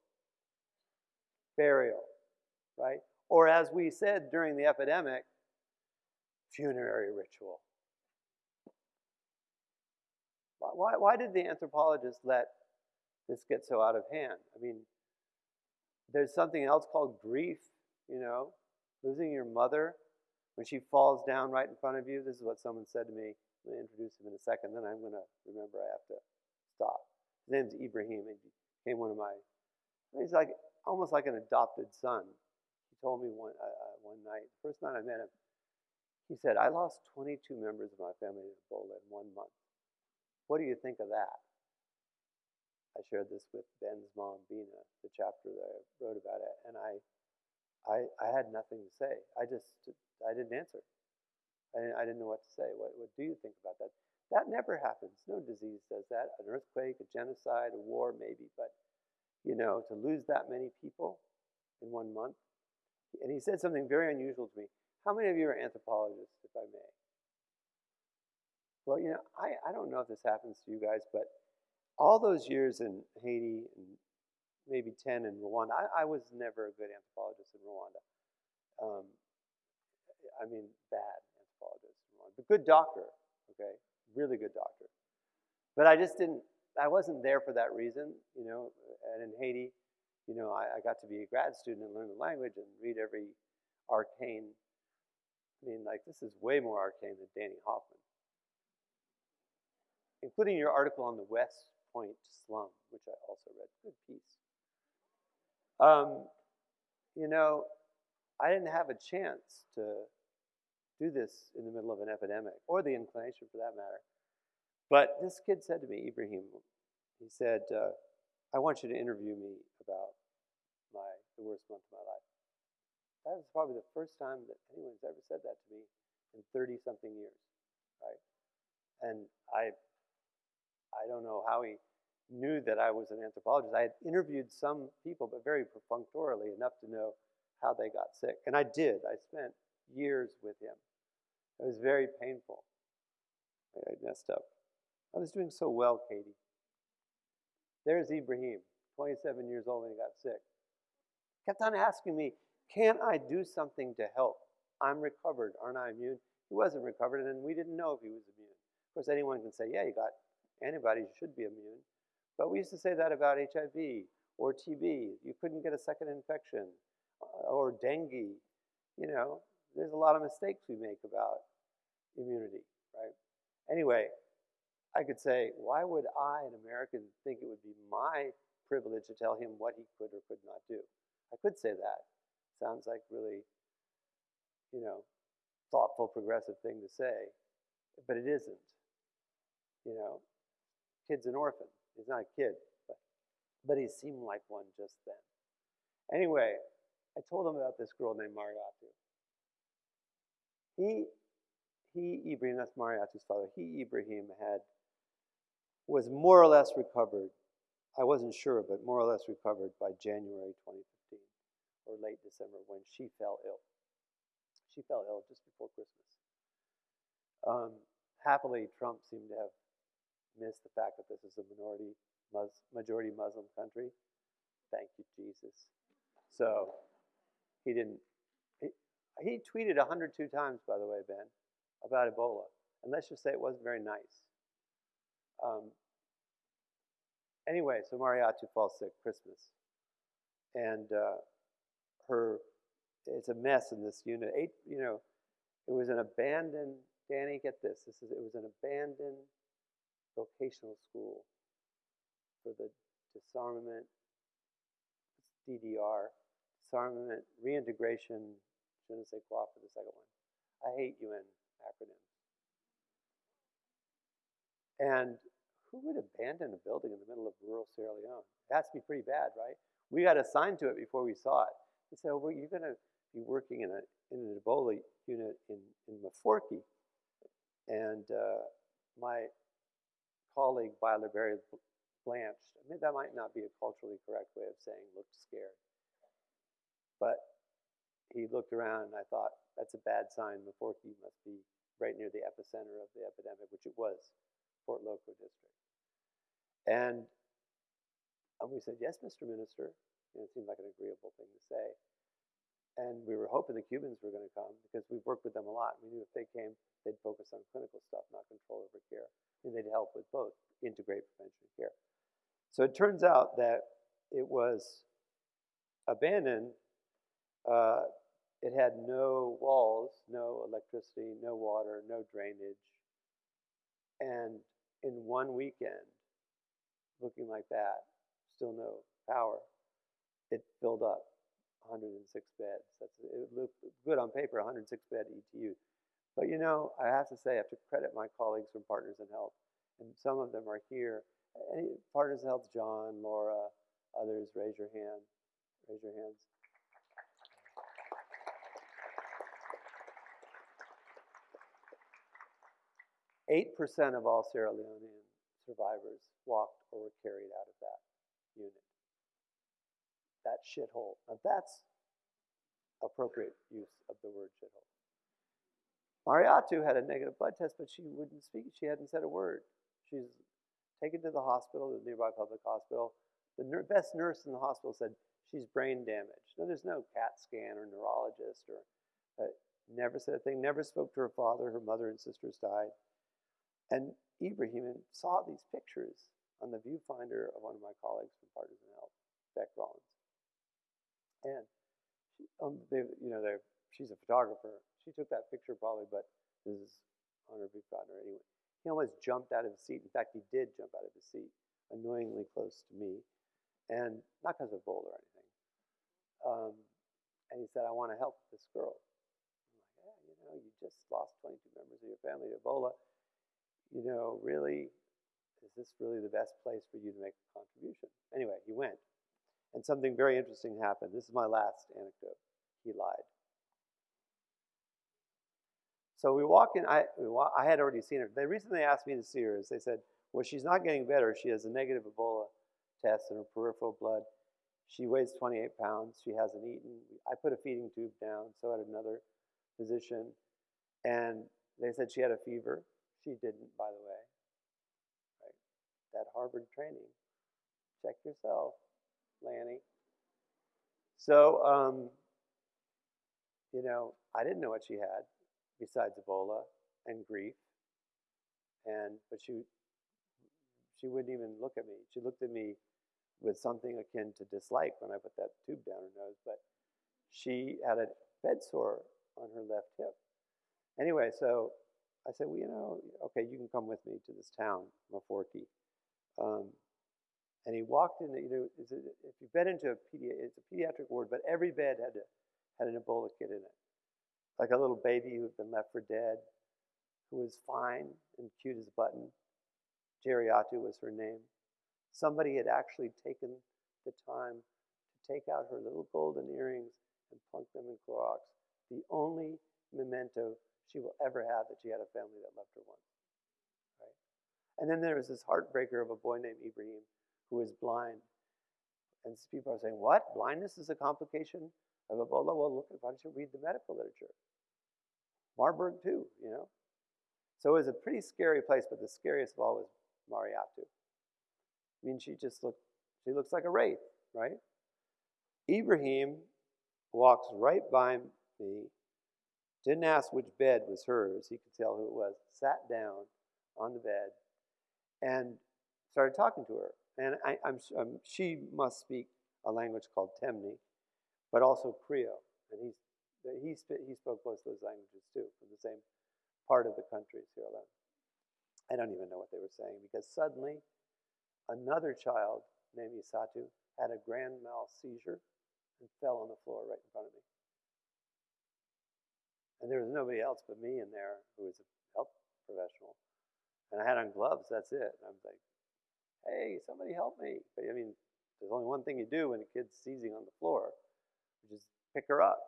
Burial, right? Or as we said during the epidemic, funerary ritual. Why, why did the anthropologists let this gets so out of hand? I mean, there's something else called grief, you know, losing your mother when she falls down right in front of you. This is what someone said to me. I'm going to introduce him in a second, then I'm going to remember I have to stop. His name's Ibrahim. and He became one of my, he's like almost like an adopted son. He told me one, uh, uh one night, first night I met him, he said, I lost 22 members of my family in Ebola in one month. What do you think of that? I shared this with Ben's mom, Bina, the chapter that I wrote about it, and I, I, I had nothing to say. I just, I didn't answer. I didn't, I didn't know what to say. What, what do you think about that? That never happens. No disease does that. An earthquake, a genocide, a war, maybe, but you know, to lose that many people in one month. And he said something very unusual to me. How many of you are anthropologists, if I may? Well, you know, I, I don't know if this happens to you guys, but all those years in Haiti and maybe 10 in Rwanda, I, I was never a good anthropologist in Rwanda. Um, I mean, bad anthropologist in Rwanda, but good doctor, okay? Really good doctor. But I just didn't, I wasn't there for that reason, you know, and in Haiti, you know, I, I got to be a grad student and learn the language and read every arcane I mean, like, this is way more arcane than Danny Hoffman. Including your article on the West Point slum, which I also read. Good piece. Um, you know, I didn't have a chance to do this in the middle of an epidemic, or the inclination for that matter. But this kid said to me, Ibrahim, he said, uh, I want you to interview me about my the worst month of my life. That was probably the first time that anyone's ever said that to me in 30 something years, right? And I, I don't know how he knew that I was an anthropologist. I had interviewed some people, but very perfunctorily enough to know how they got sick. And I did. I spent years with him. It was very painful. I messed up. I was doing so well, Katie. There's Ibrahim, 27 years old when he got sick. Kept on asking me, can't I do something to help? I'm recovered. Aren't I immune? He wasn't recovered, and we didn't know if he was immune. Of course, anyone can say, yeah, you got antibodies, you should be immune. But we used to say that about HIV or TB. You couldn't get a second infection uh, or dengue. You know, there's a lot of mistakes we make about immunity, right? Anyway, I could say, why would I, an American, think it would be my privilege to tell him what he could or could not do? I could say that. Sounds like really, you know, thoughtful, progressive thing to say, but it isn't. You know, kid's an orphan. He's not a kid, but, but he seemed like one just then. Anyway, I told him about this girl named Mariatu. He, he, Ibrahim, that's Mariatu's father, he, Ibrahim, had, was more or less recovered. I wasn't sure, but more or less recovered by January 2015 or late December when she fell ill. She fell ill just before Christmas. Um, happily, Trump seemed to have missed the fact that this is a minority, mus- majority Muslim country. Thank you, Jesus. So he didn't. He, he tweeted 102 times, by the way, Ben, about Ebola. And let's just say it wasn't very nice. Um, anyway, so Mariatu falls sick Christmas. And uh, her, it's a mess in this unit. Eight, you know, it was an abandoned, Danny, get this, this is, it was an abandoned vocational school for the disarmament, DDR, disarmament, reintegration, je ne sais quoi for the second one. I hate UN acronyms. And who would abandon a building in the middle of rural Sierra Leone? It has to be pretty bad, right? We got assigned to it before we saw it. They said, well, you're going to be working in, a, in an Ebola unit in, in Maforki. And uh, my colleague, Barry blanched. I mean, that might not be a culturally correct way of saying looked scared. But he looked around and I thought, that's a bad sign. Maforki must be right near the epicenter of the epidemic, which it was, Port Loko district. And, and we said, yes, Mr. Minister. And it seemed like an agreeable thing to say. And we were hoping the Cubans were going to come because we've worked with them a lot. We knew if they came, they'd focus on clinical stuff, not control over care. And they'd help with both, integrate prevention and care. So it turns out that it was abandoned. Uh, it had no walls, no electricity, no water, no drainage. And in one weekend, looking like that, still no power, it filled up 106 beds. That's, it looked good on paper, 106 bed ETU. But you know, I have to say, I have to credit my colleagues from Partners in Health, and some of them are here. Partners in Health, John, Laura, others, raise your hand. Raise your hands. 8% of all Sierra Leonean survivors walked or were carried out of that unit. That shithole. Now that's appropriate use of the word shithole. Mariatu had a negative blood test, but she wouldn't speak. She hadn't said a word. She's taken to the hospital, the nearby public hospital. The ner best nurse in the hospital said she's brain damaged. No, there's no CAT scan or neurologist or uh, never said a thing, never spoke to her father. Her mother and sisters died. And Ibrahim saw these pictures on the viewfinder of one of my colleagues from Partners in Health, Beck Rollins. And she, um, they, you know, she's a photographer. She took that picture probably, but this is on her viewfinder anyway. He almost jumped out of his seat. In fact, he did jump out of his seat, annoyingly close to me, and not because of Ebola or anything. Um, and he said, I want to help this girl. I'm like, yeah, you know, you just lost 22 members of your family to Ebola you know, really, is this really the best place for you to make a contribution? Anyway, he went. And something very interesting happened. This is my last anecdote. He lied. So we walk in, I, I had already seen her. The reason they asked me to see her is they said, well, she's not getting better. She has a negative Ebola test in her peripheral blood. She weighs 28 pounds. She hasn't eaten. I put a feeding tube down, so had another physician. And they said she had a fever. She didn't, by the way. Right? That Harvard training. Check yourself, Lanny. So, um, you know, I didn't know what she had besides Ebola and grief. And but she she wouldn't even look at me. She looked at me with something akin to dislike when I put that tube down her nose, but she had a bed sore on her left hip. Anyway, so I said, well, you know, okay, you can come with me to this town, Maforki. Um, and he walked in, you know, if you've been into a pedi- it's a pediatric ward, but every bed had, a, had an Ebola kit in it. Like a little baby who had been left for dead, who was fine and cute as a button. Jeriatu was her name. Somebody had actually taken the time to take out her little golden earrings and plunk them in Clorox. The only memento she will ever have that she had a family that loved her once. Right? And then there was this heartbreaker of a boy named Ibrahim who was blind. And people are saying, what? Blindness is a complication of Ebola? Well, look, why don't you read the medical literature? Marburg too, you know? So it was a pretty scary place, but the scariest of all was Mariatu. I mean, she just looked, she looks like a wraith, right? Ibrahim walks right by me didn't ask which bed was hers. He could tell who it was. Sat down on the bed and started talking to her. And I, am um, she must speak a language called Temne, but also Creole. And he's, he, he spoke both those languages too, from the same part of the country, Sierra Leone. I don't even know what they were saying because suddenly Another child named Isatu had a grand mal seizure and fell on the floor right in front of me. And there was nobody else but me in there who was a health professional. And I had on gloves, that's it. And I was like, hey, somebody help me. But I mean, there's only one thing you do when a kid's seizing on the floor, which is pick her up.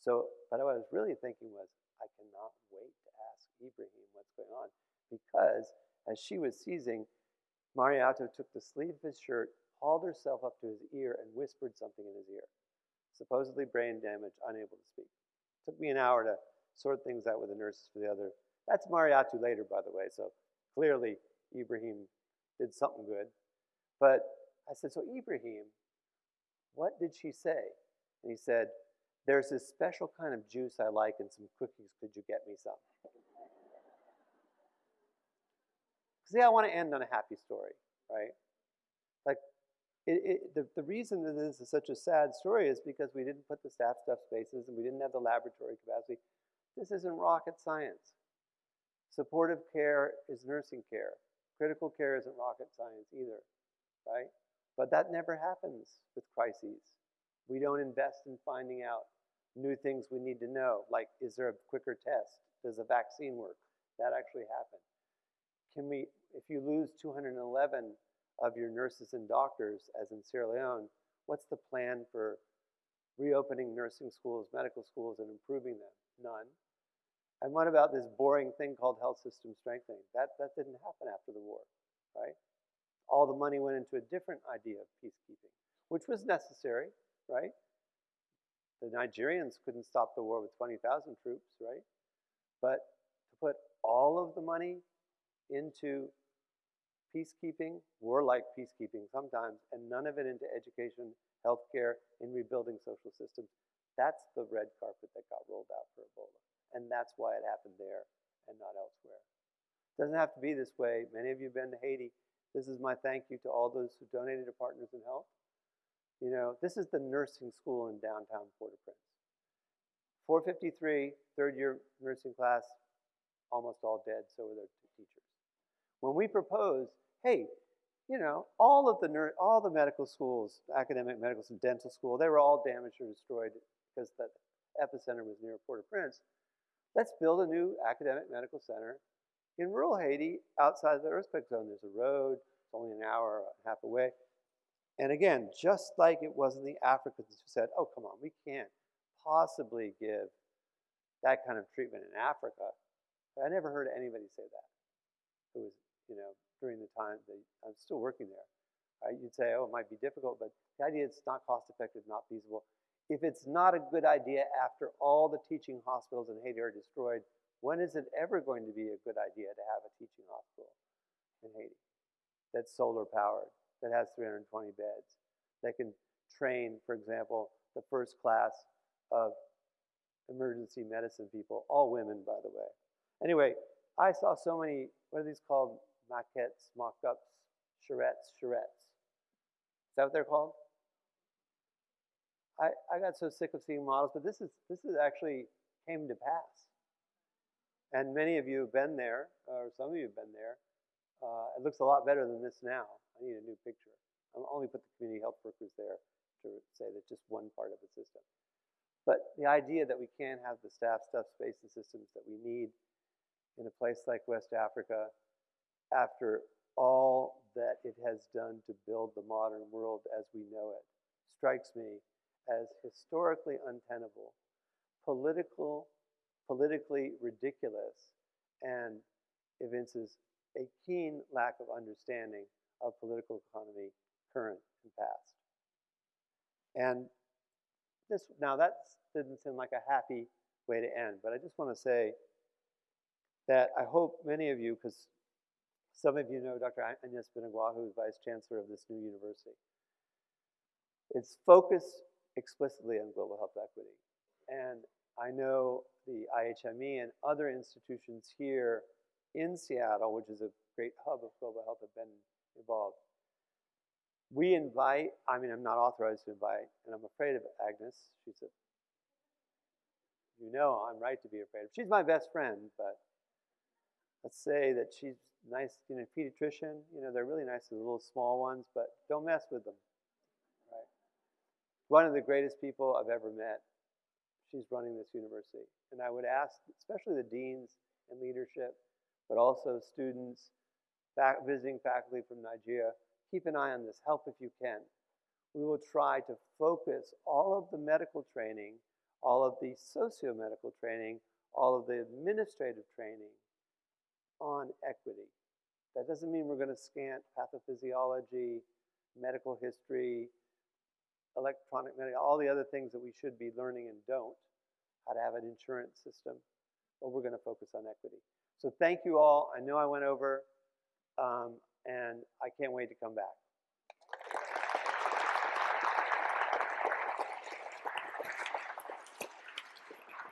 So, but what I was really thinking was, I cannot wait to ask Ibrahim what's going on. Because as she was seizing, Mariatu took the sleeve of his shirt, hauled herself up to his ear, and whispered something in his ear. Supposedly brain damage, unable to speak. Took me an hour to sort things out with the nurses for the other. That's Mariatu later, by the way, so clearly Ibrahim did something good. But I said, so Ibrahim, what did she say? And he said, there's this special kind of juice I like and some cookies. Could you get me some? (laughs) See, I want to end on a happy story, right? Like, it, it, the, the reason that this is such a sad story is because we didn't put the staff stuff spaces and we didn't have the laboratory capacity. This isn't rocket science. Supportive care is nursing care. Critical care isn't rocket science either, right? But that never happens with crises. We don't invest in finding out new things we need to know, like is there a quicker test? Does a vaccine work? That actually happened. Can we, if you lose 211 of your nurses and doctors, as in Sierra Leone, what's the plan for reopening nursing schools, medical schools, and improving them? None. And what about this boring thing called health system strengthening? That, that didn't happen after the war, right? All the money went into a different idea of peacekeeping, which was necessary, right? The Nigerians couldn't stop the war with 20,000 troops, right? But to put all of the money into peacekeeping, warlike peacekeeping sometimes, and none of it into education, healthcare, and rebuilding social systems, that's the red carpet that got rolled out for Ebola. And that's why it happened there and not elsewhere. It doesn't have to be this way. Many of you have been to Haiti. This is my thank you to all those who donated to Partners in Health. You know, this is the nursing school in downtown Port-au-Prince. 453, third year nursing class, almost all dead, so were their teachers. When we proposed, hey, you know, all of the all the medical schools, academic medical and dental school, they were all damaged or destroyed because the epicenter was near Port-au-Prince. Let's build a new academic medical center in rural Haiti outside of the earthquake zone. There's a road, it's only an hour and a half away. And again, just like it wasn't the Africans who said, oh, come on, we can't possibly give that kind of treatment in Africa. I never heard anybody say that. It was, you know, during the time that I'm still working there. Right? You'd say, oh, it might be difficult, but the idea it's not cost effective, not feasible if it's not a good idea after all the teaching hospitals in Haiti are destroyed, when is it ever going to be a good idea to have a teaching hospital in Haiti that's solar powered, that has 320 beds, that can train, for example, the first class of emergency medicine people, all women, by the way. Anyway, I saw so many, what are these called? Maquettes, mock-ups, charrettes, charrettes. Is that what they're called? I, I got so sick of seeing models, but this is this is actually came to pass. And many of you have been there, or some of you have been there. Uh, it looks a lot better than this now. I need a new picture. I'll only put the community health workers there to say that just one part of the system. But the idea that we can't have the staff, stuff, space, and systems that we need in a place like West Africa after all that it has done to build the modern world as we know it strikes me as historically untenable, political, politically ridiculous, and evinces a keen lack of understanding of political economy, current and past. And this now that didn't seem like a happy way to end, but I just want to say that I hope many of you, because some of you know Dr. Agnes Binagwaho, who is Vice Chancellor of this new university. Its focus explicitly on global health equity. And I know the IHME and other institutions here in Seattle, which is a great hub of global health, have been involved. We invite, I mean, I'm not authorized to invite, and I'm afraid of Agnes. She's a, you know, I'm right to be afraid of. She's my best friend, but let's say that she's nice, you know, pediatrician, you know, they're really nice, the little small ones, but don't mess with them? One of the greatest people I've ever met, she's running this university. And I would ask, especially the deans and leadership, but also students, visiting faculty from Nigeria, keep an eye on this, help if you can. We will try to focus all of the medical training, all of the socio-medical training, all of the administrative training on equity. That doesn't mean we're going to scant pathophysiology, medical history, electronic medical, all the other things that we should be learning and don't, how to have an insurance system, but we're going to focus on equity. So thank you all. I know I went over, um, and I can't wait to come back.